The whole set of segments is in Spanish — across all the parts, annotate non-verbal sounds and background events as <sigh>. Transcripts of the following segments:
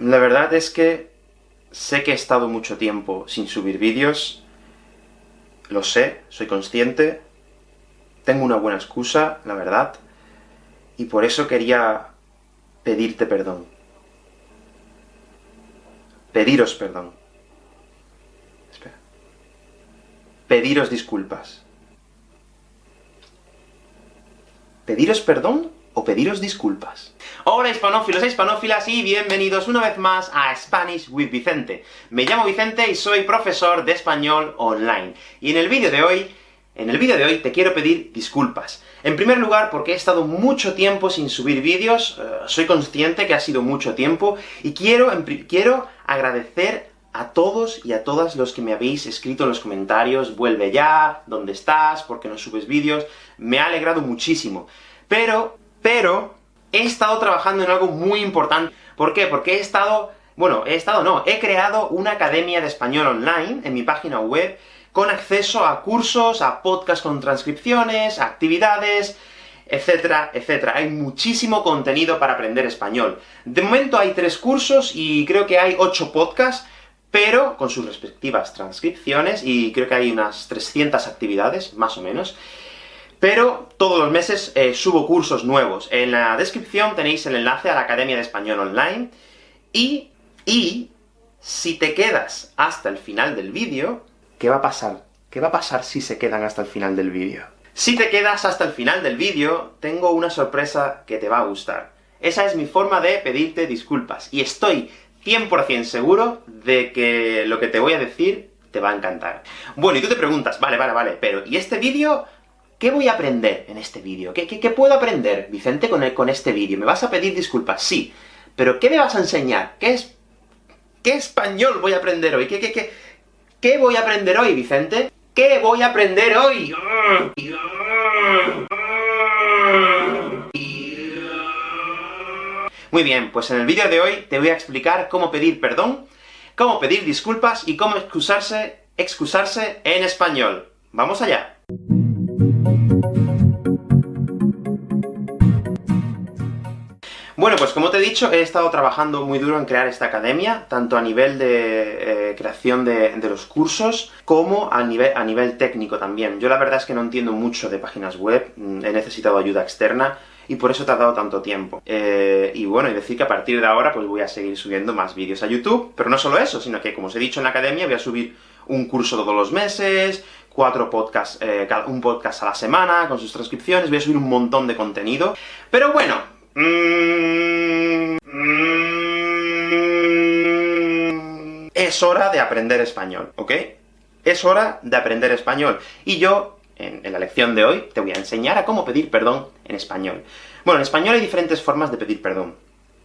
La verdad es que sé que he estado mucho tiempo sin subir vídeos, lo sé, soy consciente, tengo una buena excusa, la verdad, y por eso quería pedirte perdón. Pediros perdón. Espera. Pediros disculpas. ¿Pediros perdón pediros disculpas? Hola hispanófilos e hispanófilas, y bienvenidos una vez más a Spanish with Vicente. Me llamo Vicente y soy profesor de español online. Y en el vídeo de hoy, en el vídeo de hoy te quiero pedir disculpas. En primer lugar, porque he estado mucho tiempo sin subir vídeos, eh, soy consciente que ha sido mucho tiempo, y quiero, quiero agradecer a todos y a todas los que me habéis escrito en los comentarios, vuelve ya, ¿dónde estás?, ¿por qué no subes vídeos? Me ha alegrado muchísimo. Pero, pero, he estado trabajando en algo muy importante. ¿Por qué? Porque he estado... Bueno, he estado no, he creado una academia de español online en mi página web, con acceso a cursos, a podcasts con transcripciones, actividades, etcétera, etcétera. Hay muchísimo contenido para aprender español. De momento hay tres cursos, y creo que hay ocho podcasts, pero con sus respectivas transcripciones, y creo que hay unas 300 actividades, más o menos. Pero todos los meses eh, subo cursos nuevos. En la descripción tenéis el enlace a la Academia de Español Online, y, y, si te quedas hasta el final del vídeo, ¿qué va a pasar? ¿Qué va a pasar si se quedan hasta el final del vídeo? Si te quedas hasta el final del vídeo, tengo una sorpresa que te va a gustar. Esa es mi forma de pedirte disculpas, y estoy 100% seguro de que lo que te voy a decir te va a encantar. Bueno, y tú te preguntas, vale, vale, vale, pero ¿y este vídeo ¿Qué voy a aprender en este vídeo? ¿Qué, ¿Qué, puedo aprender, Vicente, con, este vídeo? ¿Me vas a pedir disculpas? Sí. Pero ¿qué me vas a enseñar? ¿Qué es... ¿Qué español voy a aprender hoy? ¿Qué, qué, qué, qué voy a aprender hoy, Vicente? ¿Qué voy a aprender hoy? Muy bien, pues en el vídeo de hoy te voy a explicar cómo pedir perdón, cómo pedir disculpas y cómo excusarse, excusarse en español. ¡Vamos allá! Bueno, pues como te he dicho, he estado trabajando muy duro en crear esta academia, tanto a nivel de eh, creación de, los cursos, como a nivel, a nivel técnico también. Yo la verdad es que no entiendo mucho de páginas web, mm, he necesitado ayuda externa, y por eso he tardado tanto tiempo. Eh, y bueno, y decir que a partir de ahora pues voy a seguir subiendo más vídeos a YouTube, pero no solo eso, sino que, como os he dicho en la academia, voy a subir un curso todos los meses, cuatro podcasts, eh, un podcast a la semana, con sus transcripciones, voy a subir un montón de contenido. Pero bueno... Mm, es hora de aprender español, ¿ok? Es hora de aprender español. Y yo, en, en la lección de hoy, te voy a enseñar a cómo pedir perdón en español. Bueno, en español hay diferentes formas de pedir perdón.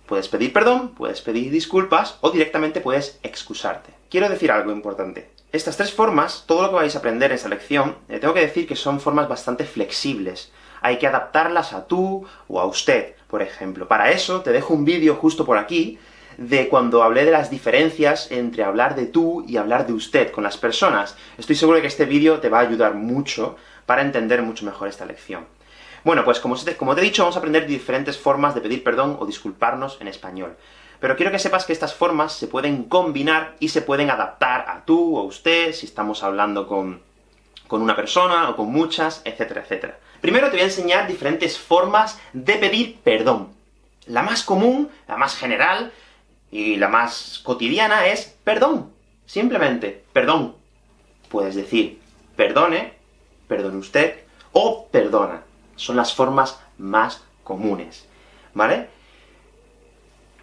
Puedes pedir perdón, puedes pedir disculpas, o directamente puedes excusarte. Quiero decir algo importante. Estas tres formas, todo lo que vais a aprender en esta lección, eh, tengo que decir que son formas bastante flexibles. Hay que adaptarlas a tú o a usted, por ejemplo. Para eso, te dejo un vídeo justo por aquí, de cuando hablé de las diferencias entre hablar de tú y hablar de usted con las personas. Estoy seguro de que este vídeo te va a ayudar mucho para entender mucho mejor esta lección. Bueno, pues como como te he dicho, vamos a aprender diferentes formas de pedir perdón o disculparnos en español. Pero quiero que sepas que estas formas se pueden combinar y se pueden adaptar a tú o usted, si estamos hablando con, con una persona o con muchas, etcétera, etcétera. Primero te voy a enseñar diferentes formas de pedir perdón. La más común, la más general, y la más cotidiana es perdón. Simplemente, perdón. Puedes decir perdone, perdone usted, o perdona. Son las formas más comunes, ¿vale?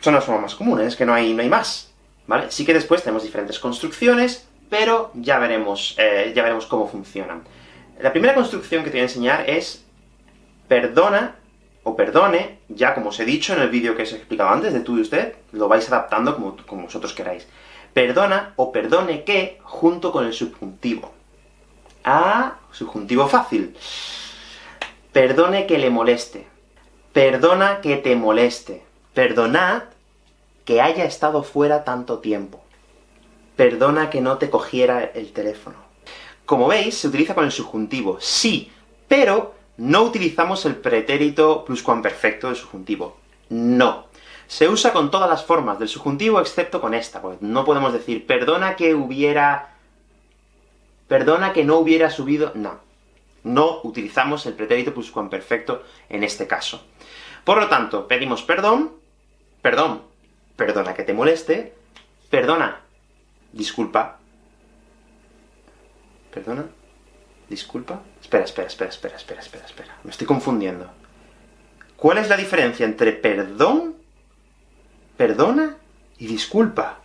Son las formas más comunes, es que no hay, no hay más, ¿vale? Sí que después tenemos diferentes construcciones, pero ya veremos, eh, ya veremos cómo funcionan. La primera construcción que te voy a enseñar es perdona o perdone, ya como os he dicho en el vídeo que os he explicado antes, de tú y usted, lo vais adaptando como, como vosotros queráis. Perdona o perdone que, junto con el subjuntivo. Ah, subjuntivo fácil. Perdone que le moleste. Perdona que te moleste. Perdonad que haya estado fuera tanto tiempo. Perdona que no te cogiera el teléfono. Como veis, se utiliza con el subjuntivo, sí, pero no utilizamos el pretérito pluscuamperfecto del subjuntivo. No. Se usa con todas las formas del subjuntivo, excepto con esta, pues no podemos decir, perdona que hubiera... Perdona que no hubiera subido... No. No utilizamos el pretérito pluscuamperfecto en este caso. Por lo tanto, pedimos perdón, perdón, perdona que te moleste, perdona, disculpa, perdona, disculpa, espera, espera, espera, espera, espera, espera, espera, me estoy confundiendo. ¿Cuál es la diferencia entre perdón, perdona y disculpa?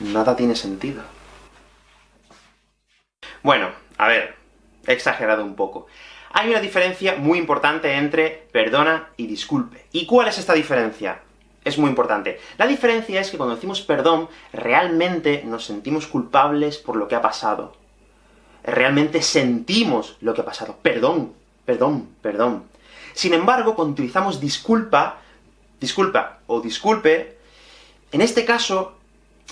Nada tiene sentido. Bueno, a ver, he exagerado un poco. Hay una diferencia muy importante entre perdona y disculpe. ¿Y cuál es esta diferencia? Es muy importante. La diferencia es que cuando decimos perdón, realmente nos sentimos culpables por lo que ha pasado. Realmente sentimos lo que ha pasado. Perdón, perdón, perdón. Sin embargo, cuando utilizamos disculpa, disculpa o disculpe, en este caso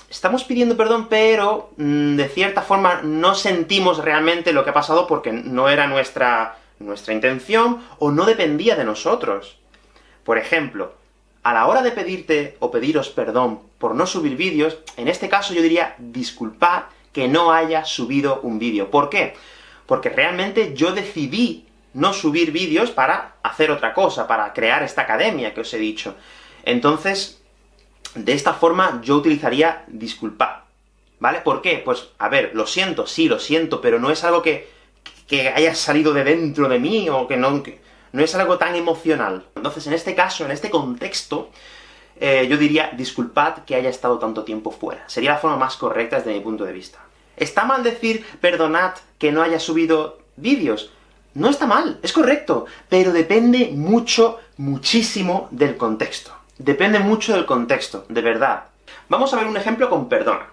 estamos pidiendo perdón, pero mm, de cierta forma no sentimos realmente lo que ha pasado porque no era nuestra, nuestra intención, o no dependía de nosotros. Por ejemplo, a la hora de pedirte o pediros perdón por no subir vídeos, en este caso yo diría disculpad que no haya subido un vídeo. ¿Por qué? Porque realmente yo decidí no subir vídeos para hacer otra cosa, para crear esta academia que os he dicho. Entonces, de esta forma yo utilizaría disculpad, ¿vale? ¿Por qué? Pues, a ver, lo siento, sí, lo siento, pero no es algo que, que haya salido de dentro de mí, o que no, no es algo tan emocional. Entonces, en este caso, en este contexto, eh, yo diría disculpad que haya estado tanto tiempo fuera. Sería la forma más correcta desde mi punto de vista. ¿Está mal decir perdonad que no haya subido vídeos? No está mal, es correcto, pero depende mucho, muchísimo del contexto. Depende mucho del contexto, de verdad. Vamos a ver un ejemplo con perdona.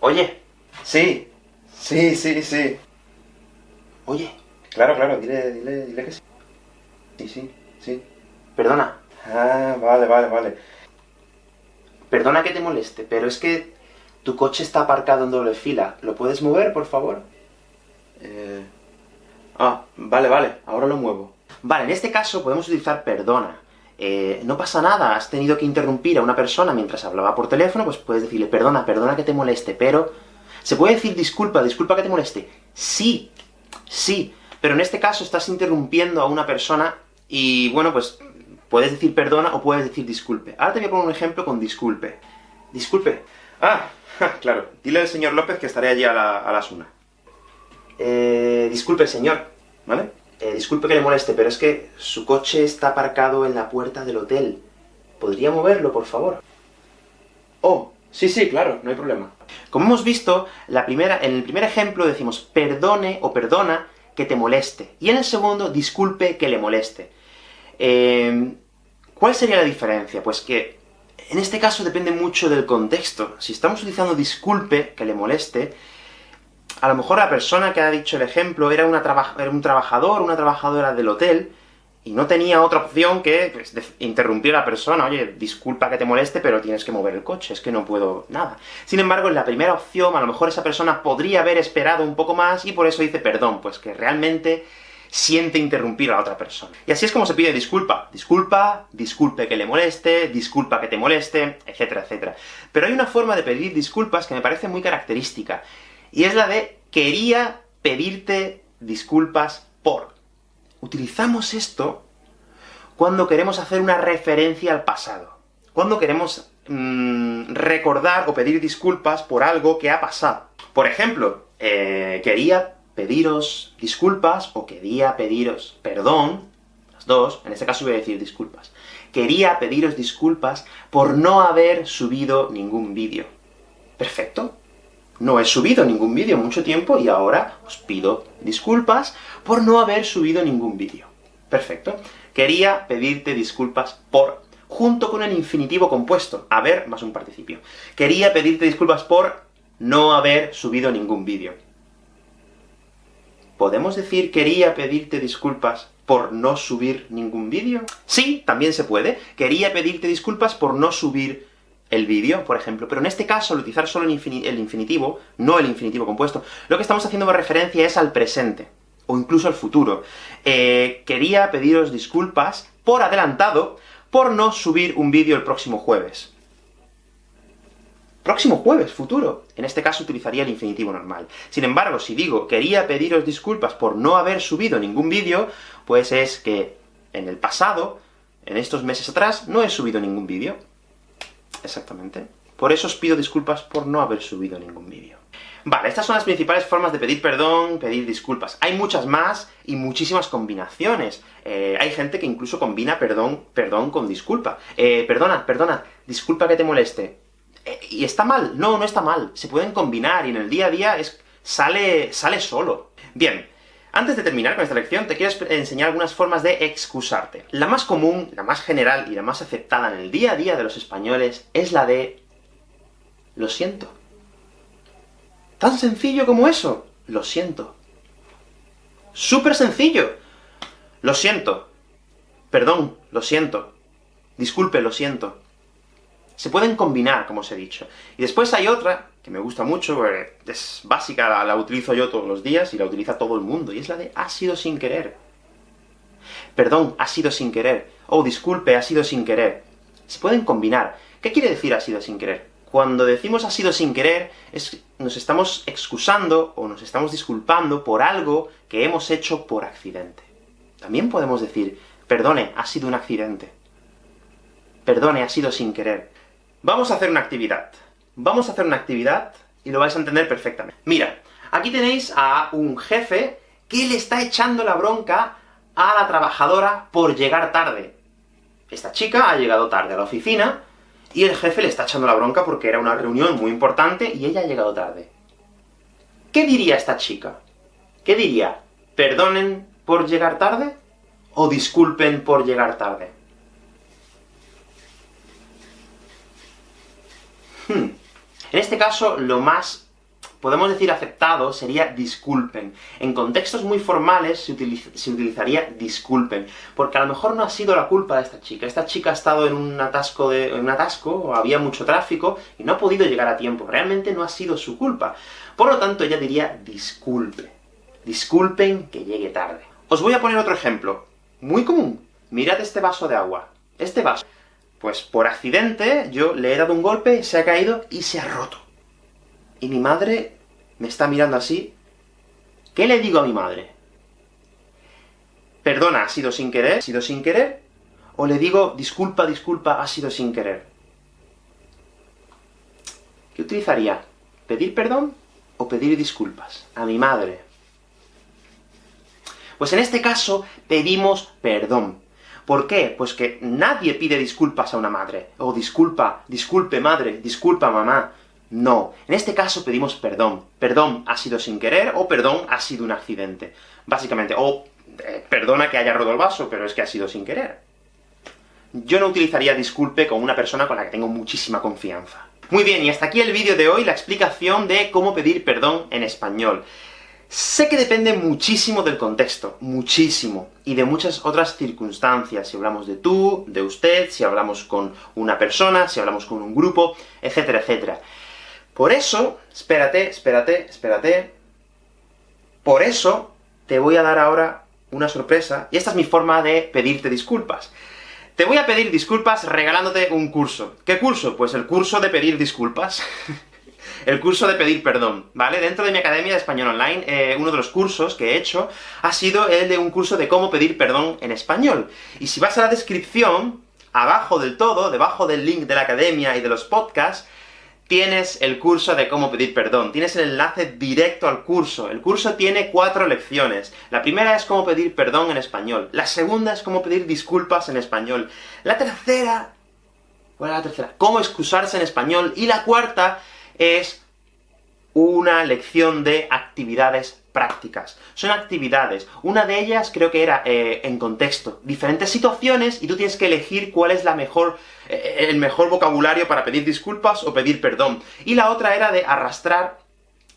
Oye. Sí. Sí, sí, sí. Oye. Claro, claro, dile, dile, dile que sí. Sí, sí, sí. Perdona. Ah, vale, vale, vale. Perdona que te moleste, pero es que tu coche está aparcado en doble fila. ¿Lo puedes mover, por favor? Eh... Ah, vale, vale, ahora lo muevo. Vale, en este caso podemos utilizar perdona. Eh, no pasa nada, has tenido que interrumpir a una persona mientras hablaba por teléfono, pues puedes decirle, perdona, perdona que te moleste, pero... ¿Se puede decir disculpa, disculpa que te moleste? Sí, sí, pero en este caso estás interrumpiendo a una persona, y bueno, pues puedes decir perdona o puedes decir disculpe. Ahora te voy a poner un ejemplo con disculpe. Disculpe. Ah, claro, dile al señor López que estaré allí a, las una. Eh, disculpe, señor, ¿vale? Eh, disculpe que le moleste, pero es que su coche está aparcado en la puerta del hotel. ¿Podría moverlo, por favor? Oh, sí, sí, claro, no hay problema. Como hemos visto, la primera, en el primer ejemplo decimos perdone o perdona que te moleste, y en el segundo, disculpe que le moleste. Em, ¿Cuál sería la diferencia? Pues que en este caso depende mucho del contexto. Si estamos utilizando disculpe que le moleste, a lo mejor la persona que ha dicho el ejemplo era, una era un trabajador, una trabajadora del hotel, y no tenía otra opción que pues, interrumpir a la persona, oye, disculpa que te moleste, pero tienes que mover el coche, es que no puedo nada. Sin embargo, en la primera opción, a lo mejor esa persona podría haber esperado un poco más, y por eso dice perdón, pues que realmente siente interrumpir a la otra persona. Y así es como se pide disculpa. Disculpa, disculpe que le moleste, disculpa que te moleste, etcétera, etcétera. Pero hay una forma de pedir disculpas que me parece muy característica, y es la de quería pedirte disculpas por. Utilizamos esto cuando queremos hacer una referencia al pasado. Cuando queremos mm, recordar o pedir disculpas por algo que ha pasado. Por ejemplo, eh, quería pediros disculpas, o quería pediros perdón, las dos, en este caso voy a decir disculpas. Quería pediros disculpas por no haber subido ningún vídeo. Perfecto, no he subido ningún vídeo mucho tiempo, y ahora os pido disculpas por no haber subido ningún vídeo. Perfecto. Quería pedirte disculpas por, junto con el infinitivo compuesto, haber más un participio. Quería pedirte disculpas por no haber subido ningún vídeo. ¿Podemos decir quería pedirte disculpas por no subir ningún vídeo? Sí, también se puede. Quería pedirte disculpas por no subir el vídeo, por ejemplo, pero en este caso, al utilizar solo el, infinitivo, no el infinitivo compuesto, lo que estamos haciendo referencia es al presente. o incluso al futuro. Eh, quería pediros disculpas por adelantado por no subir un vídeo el próximo jueves. Próximo jueves, futuro. En este caso utilizaría el infinitivo normal. Sin embargo, si digo quería pediros disculpas por no haber subido ningún vídeo, pues es que en el pasado, en estos meses atrás, no he subido ningún vídeo. Exactamente. Por eso os pido disculpas por no haber subido ningún vídeo. Vale, estas son las principales formas de pedir perdón, pedir disculpas. Hay muchas más, y muchísimas combinaciones. Eh, hay gente que incluso combina perdón, perdón con disculpa. Eh, perdona, perdona, disculpa que te moleste. Eh, ¿Y está mal? No, no está mal. Se pueden combinar, y en el día a día es, sale, sale solo. Bien, antes de terminar con esta lección, te quiero enseñar algunas formas de excusarte. La más común, la más general y la más aceptada en el día a día de los españoles es la de lo siento. Tan sencillo como eso. Lo siento. ¡Súper sencillo! Lo siento. Perdón, lo siento. Disculpe, lo siento. Se pueden combinar, como os he dicho. Y después hay otra, que me gusta mucho, es básica, la, utilizo yo todos los días, y la utiliza todo el mundo, y es la de ha sido sin querer. Perdón, ha sido sin querer. Oh, disculpe, ha sido sin querer. Se pueden combinar. ¿Qué quiere decir ha sido sin querer? Cuando decimos ha sido sin querer, es, nos estamos excusando, o nos estamos disculpando por algo que hemos hecho por accidente. También podemos decir, perdone, ha sido un accidente. Perdone, ha sido sin querer. Vamos a hacer una actividad. Vamos a hacer una actividad, y lo vais a entender perfectamente. Mira, aquí tenéis a un jefe que le está echando la bronca a la trabajadora por llegar tarde. Esta chica ha llegado tarde a la oficina, y el jefe le está echando la bronca porque era una reunión muy importante y ella ha llegado tarde. ¿Qué diría esta chica? ¿Qué diría? ¿Perdonen por llegar tarde? ¿O disculpen por llegar tarde? En este caso, lo más podemos decir aceptado, sería disculpen. En contextos muy formales se, utilizaría disculpen, porque a lo mejor no ha sido la culpa de esta chica. Esta chica ha estado en un atasco, de, en un atasco, había mucho tráfico, y no ha podido llegar a tiempo. Realmente no ha sido su culpa. Por lo tanto, ella diría disculpe. Disculpen que llegue tarde. Os voy a poner otro ejemplo, muy común. Mirad este vaso de agua. Este vaso. Pues por accidente, yo le he dado un golpe, se ha caído y se ha roto y mi madre me está mirando así, ¿qué le digo a mi madre? ¿Perdona, ha sido sin querer? ¿Ha sido sin querer? ¿O le digo, disculpa, disculpa, ha sido sin querer? ¿Qué utilizaría? ¿Pedir perdón o pedir disculpas? A mi madre. Pues en este caso, pedimos perdón. ¿Por qué? Pues que nadie pide disculpas a una madre. O oh, disculpa, disculpe madre, disculpa mamá. No. En este caso pedimos perdón. Perdón ha sido sin querer, o perdón ha sido un accidente. Básicamente, o eh, perdona que haya roto el vaso, pero es que ha sido sin querer. Yo no utilizaría disculpe con una persona con la que tengo muchísima confianza. Muy bien, y hasta aquí el vídeo de hoy, la explicación de cómo pedir perdón en español. Sé que depende muchísimo del contexto, muchísimo, y de muchas otras circunstancias, si hablamos de tú, de usted, si hablamos con una persona, si hablamos con un grupo, etcétera, etcétera. Por eso, espérate, espérate, espérate, por eso te voy a dar ahora una sorpresa, y esta es mi forma de pedirte disculpas. Te voy a pedir disculpas regalándote un curso. ¿Qué curso? Pues el curso de pedir disculpas. <laughs> el curso de pedir perdón, ¿vale? Dentro de mi Academia de Español Online, eh, uno de los cursos que he hecho ha sido el de un curso de cómo pedir perdón en español. Y si vas a la descripción, abajo del todo, debajo del link de la Academia y de los podcasts, tienes el curso de cómo pedir perdón, tienes el enlace directo al curso. El curso tiene cuatro lecciones. La primera es cómo pedir perdón en español, la segunda es cómo pedir disculpas en español, la tercera... ¿Cuál la tercera? Cómo excusarse en español, y la cuarta es una lección de actividades prácticas. Son actividades. Una de ellas creo que era eh, en contexto. Diferentes situaciones, y tú tienes que elegir cuál es la mejor, eh, el mejor vocabulario para pedir disculpas o pedir perdón. Y la otra era de arrastrar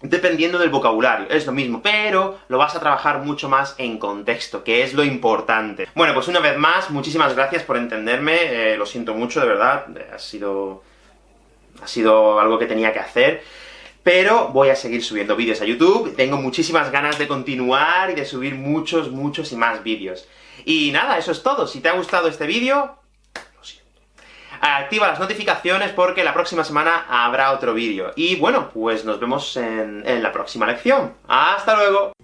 dependiendo del vocabulario, es lo mismo, pero lo vas a trabajar mucho más en contexto, que es lo importante. Bueno, pues una vez más, muchísimas gracias por entenderme, eh, lo siento mucho, de verdad, ha sido... ha sido algo que tenía que hacer. pero voy a seguir subiendo vídeos a YouTube, tengo muchísimas ganas de continuar y de subir muchos, muchos y más vídeos. Y nada, eso es todo. Si te ha gustado este vídeo, lo siento. Activa las notificaciones porque la próxima semana habrá otro vídeo. Y bueno, pues nos vemos en, en la próxima lección. ¡Hasta luego!